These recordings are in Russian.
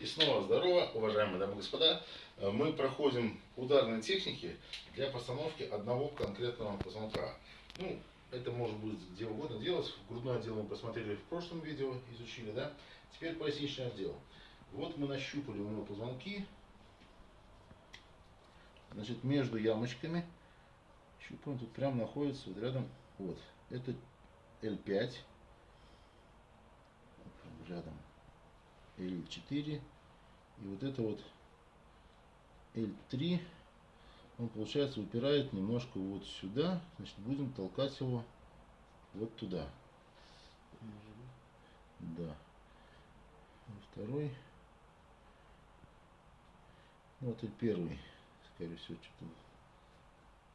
И снова здорово, уважаемые дамы и господа. Э, Мы проходим ударные техники для постановки одного конкретного позвонка. Ну, это может быть где угодно делать. Грудной отдел мы посмотрели в прошлом видео, изучили, да? Теперь поясничный отдел. Вот мы нащупали у него позвонки. Значит, между ямочками щупаем, тут прям находится вот рядом, вот, это L5, рядом L4, и вот это вот L3, он, получается, упирает немножко вот сюда, значит, будем толкать его вот туда. Да. Второй. Ну, вот и первый, скорее всего, что-то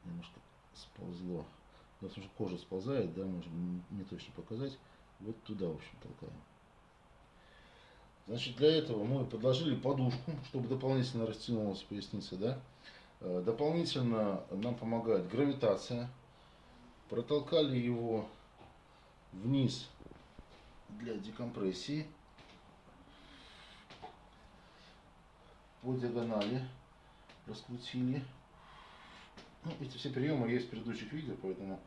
немножко сползло. Потому что кожа сползает, да, можем не точно показать. Вот туда, в общем, толкаем. Значит, для этого мы подложили подушку, чтобы дополнительно растянулась поясница, да. Э, Дополнительно нам помогает гравитация. Протолкали его вниз для декомпрессии. По диагонали раскрутили. Ну, эти все приемы есть в предыдущих видео, поэтому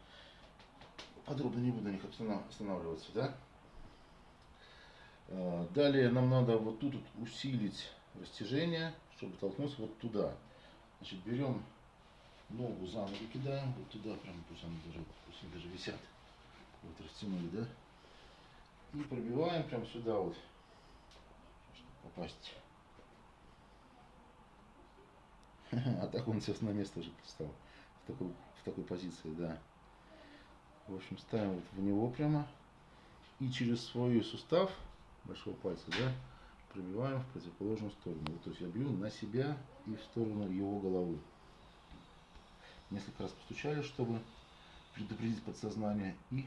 подробно не буду на них останавливаться, да. Э, Далее нам надо вот тут вот усилить растяжение, чтобы толкнуться вот туда. Значит, берем ногу за ногу кидаем, вот туда прям, пусть они даже, пусть они даже висят. Вот растянули, да? И пробиваем прям сюда вот, чтобы попасть. А так он сейчас на место уже встал. В такой, в такой позиции, да. В общем, ставим вот в него прямо. И через свой сустав большого пальца, да, пробиваем в противоположную сторону. Вот, то есть я бью на себя и в сторону его головы. Несколько раз постучали, чтобы предупредить подсознание. И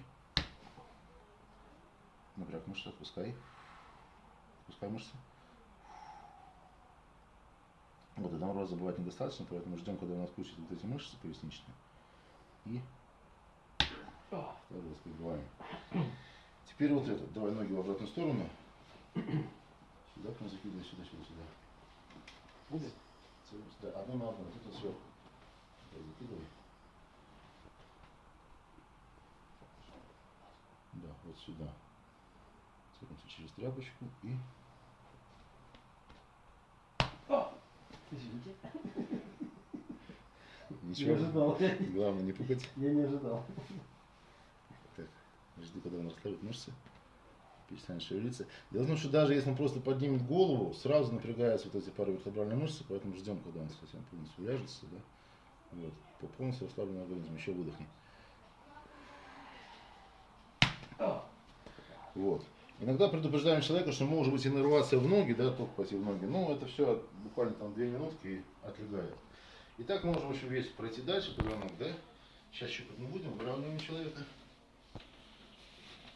напряг мышцы, отпускай. Отпускай мышцы. Вот, одного раза бывает недостаточно, поэтому ждем, когда нас включат вот эти мышцы поясничные. И второй раз прибиваем. Теперь вот этот. Давай ноги в обратную сторону. Сюда прям закидывай, сюда, сюда, сюда. Будет? Да, одно на одно, вот это сверху. Давай, закидывай. Да, вот сюда. Цепимся через тряпочку и Извините. ничего. Не ожидал. Главное не пугать. Я не ожидал. Так, жди, когда он расслабит мышцы. Перестанет шевелиться. Дело в том, что даже если он просто поднимет голову, сразу напрягаются вот эти паравертебральные мышцы, поэтому ждем, когда он совсем полностью уляжется. Да? Вот. По полностью расслабленный организм. Еще выдохни. Вот. Иногда предупреждаем человека, что может быть иннервация в ноги, да, только пойти в ноги. Но это все буквально там две минутки и отлегает. Итак, можем еще весь пройти дальше, позвонок, да? Сейчас щупать не будем, выравниваем человека.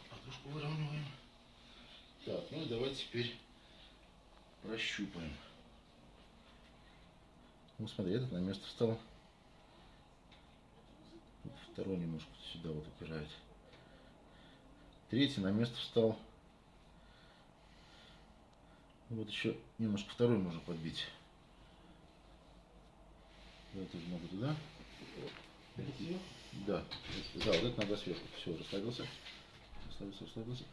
Подушку выравниваем. Так, ну и давайте теперь прощупаем. Ну смотри, этот на место встал. Второй немножко сюда вот упирает. Третий на место встал. Вот еще немножко второй можно подбить. Давай тоже ногу туда. Да, да, вот это надо сверху. Все, расслабился. Расслабился, расслабился.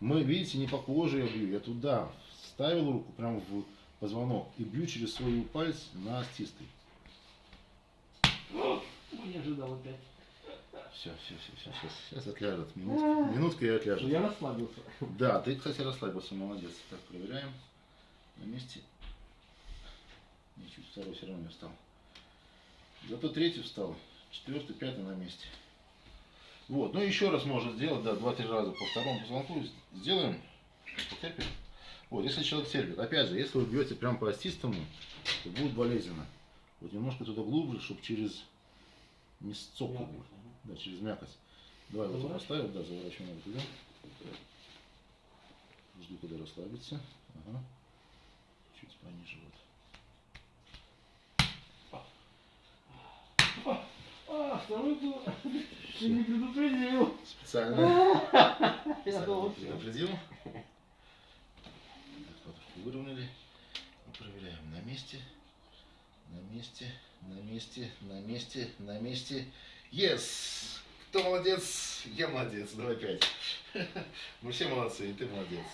Мы, видите, не по коже я бью, я туда вставил руку прямо в позвонок и бью через свой палец на остистый. Не ожидал опять. Все, все, все, все, сейчас, сейчас отляжет. Минутка, минутка и отляжет. я расслабился. Да, ты, кстати, расслабился, молодец. Так, проверяем. На месте. Не, чуть второй все равно не встал. Зато третий встал. Четвертый, пятый на месте. Вот, ну еще раз можно сделать, да, два-три раза по второму позвонку сделаем. Потерпит. Вот, если человек терпит. Опять же, если вы бьете прям по остистому, то будет болезненно. Вот немножко туда глубже, чтобы через не сцоку Мякоть. Да, через мякоть. Давай вот его поставим, да, заворачиваем его туда. Жду, когда расслабится. Ага. Чуть пониже вот. А, второй был. Ты не предупредил. Специально. Я думал, предупредил. Так, подушку выровняли. месте, на месте, на месте, на месте, на месте. Yes! Кто молодец? Я молодец. Давай пять. Мы все молодцы, и ты молодец.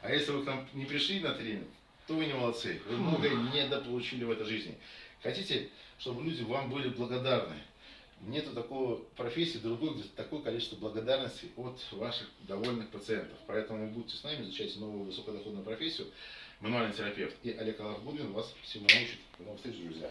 А если вы к нам не пришли на тренинг, то вы не молодцы. Вы многое недополучили в этой жизни. Хотите, чтобы люди вам были благодарны? Нету такого профессии другой, где такое количество благодарности от ваших довольных пациентов. Поэтому будьте с нами, изучайте новую высокодоходную профессию. Мануальный терапевт и Олег Аллахбудин вас всему научит. До новых встреч, друзья.